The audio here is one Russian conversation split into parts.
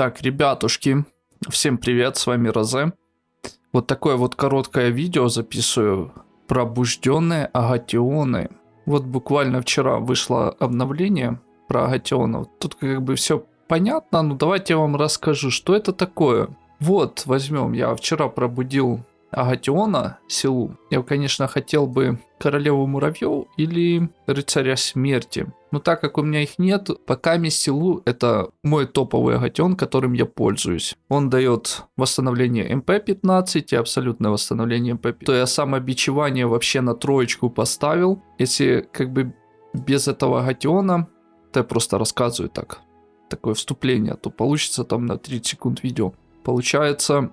Так, ребятушки, всем привет, с вами Розе. Вот такое вот короткое видео записываю. Пробужденные агатионы. Вот буквально вчера вышло обновление про агатионов. Тут как бы все понятно, но давайте я вам расскажу, что это такое. Вот, возьмем, я вчера пробудил Агатиона Силу, я, конечно, хотел бы королеву муравьев или рыцаря смерти. Но так как у меня их нет, пока Силу это мой топовый агатион, которым я пользуюсь. Он дает восстановление МП-15 и абсолютное восстановление МП-15. То я самобичевание вообще на троечку поставил. Если как бы без этого агатиона, то я просто рассказываю так, такое вступление, то получится там на 30 секунд видео. Получается,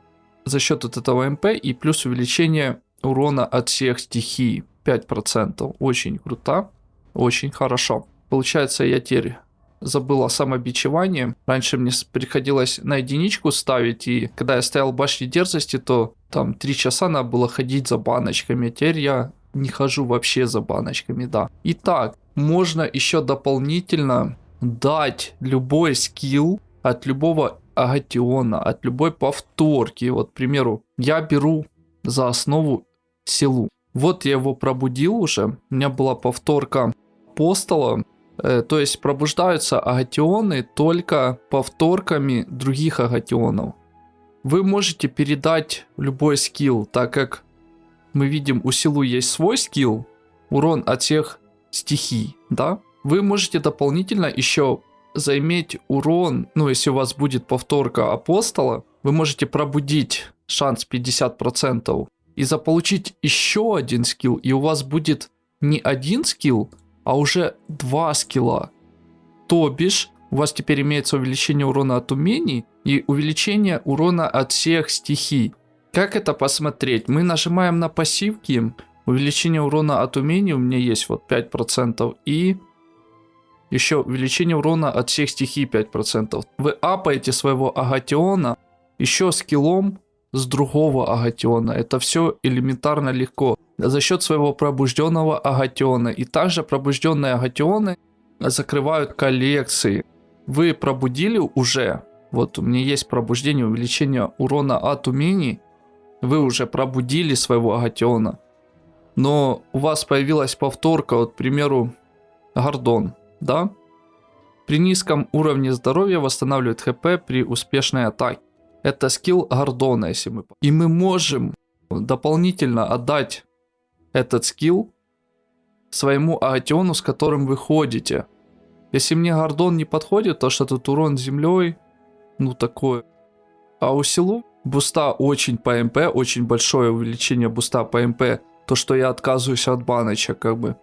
за счет вот этого МП и плюс увеличение урона от всех стихий 5%. Очень круто, очень хорошо. Получается, я теперь забыл о самобичевании. Раньше мне приходилось на единичку ставить, и когда я стоял в башне дерзости, то там 3 часа надо было ходить за баночками. Теперь я не хожу вообще за баночками, да. Итак, можно еще дополнительно дать любой скилл от любого агатиона, от любой повторки. Вот, к примеру, я беру за основу силу. Вот я его пробудил уже. У меня была повторка апостола. Э, то есть пробуждаются агатионы только повторками других агатионов. Вы можете передать любой скилл, так как мы видим у силу есть свой скилл, урон от всех стихий, да? Вы можете дополнительно еще заиметь урон, ну если у вас будет повторка апостола, вы можете пробудить шанс 50% и заполучить еще один скилл, и у вас будет не один скилл, а уже два скилла. То бишь, у вас теперь имеется увеличение урона от умений и увеличение урона от всех стихий. Как это посмотреть? Мы нажимаем на пассивки, увеличение урона от умений у меня есть вот 5% и еще увеличение урона от всех стихий 5%. Вы апаете своего агатиона еще скиллом с другого агатиона. Это все элементарно легко. За счет своего пробужденного агатиона. И также пробужденные агатионы закрывают коллекции. Вы пробудили уже. Вот у меня есть пробуждение, увеличение урона от умений. Вы уже пробудили своего агатиона. Но у вас появилась повторка, вот, к примеру, Гордон да? При низком уровне здоровья восстанавливает хп при успешной атаке. Это скилл Гордона, если мы... И мы можем дополнительно отдать этот скилл своему агатиону, с которым вы ходите. Если мне Гордон не подходит, то что тут урон землей, ну такое. А у силу буста очень по МП, очень большое увеличение буста по МП, то что я отказываюсь от баночек как бы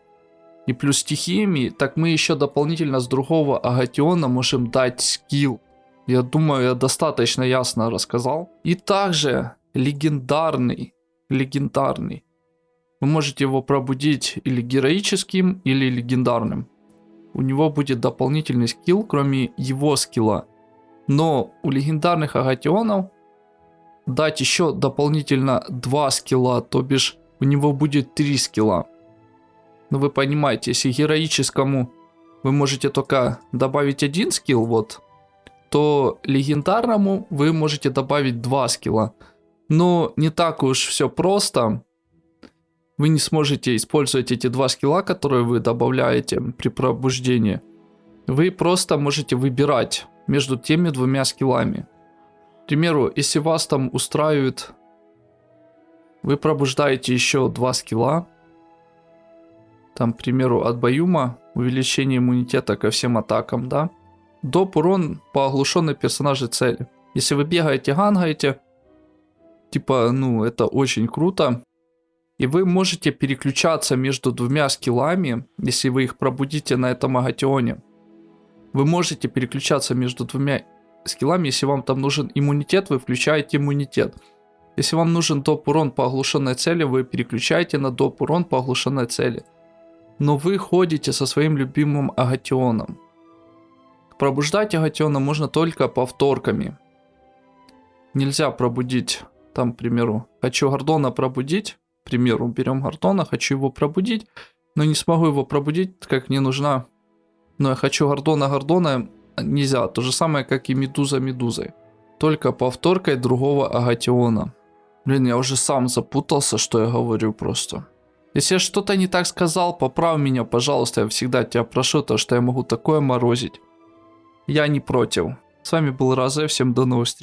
и плюс стихиями, так мы еще дополнительно с другого агатиона можем дать скилл. Я думаю, я достаточно ясно рассказал. И также легендарный, легендарный. Вы можете его пробудить или героическим, или легендарным. У него будет дополнительный скилл, кроме его скилла. Но у легендарных агатионов дать еще дополнительно два скилла, то бишь у него будет три скилла. Ну, вы понимаете, если героическому вы можете только добавить один скилл, вот, то легендарному вы можете добавить два скилла. Но не так уж все просто. Вы не сможете использовать эти два скилла, которые вы добавляете при пробуждении. Вы просто можете выбирать между теми двумя скиллами. К примеру, если вас там устраивает, вы пробуждаете еще два скилла, там, к примеру, от Баюма, увеличение иммунитета ко всем атакам, да. Доп урон по оглушенной персонажей цели. Если вы бегаете, гангаете, типа, ну, это очень круто. И вы можете переключаться между двумя скиллами, если вы их пробудите на этом агатионе. Вы можете переключаться между двумя скиллами, если вам там нужен иммунитет, вы включаете иммунитет. Если вам нужен доп урон по оглушенной цели, вы переключаете на доп урон по оглушенной цели но вы ходите со своим любимым агатионом. Пробуждать агатиона можно только повторками. Нельзя пробудить, там, к примеру, хочу Гордона пробудить, к примеру, берем Гордона, хочу его пробудить, но не смогу его пробудить, как мне нужна. Но я хочу Гордона Гордона, нельзя. То же самое, как и медуза медузой. Только повторкой другого агатиона. Блин, я уже сам запутался, что я говорю просто. Если я что-то не так сказал, поправь меня, пожалуйста. Я всегда тебя прошу, то что я могу такое морозить. Я не против. С вами был Розе, всем до новых встреч.